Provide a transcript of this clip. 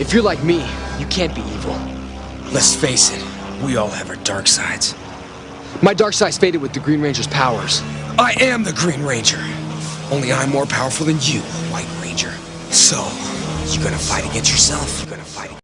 If you're like me, you can't be evil. Let's face it, we all have our dark sides. My dark side's faded with the Green Ranger's powers. I am the Green Ranger. Only I'm more powerful than you, White Ranger. So, you gonna fight against yourself? You gonna fight against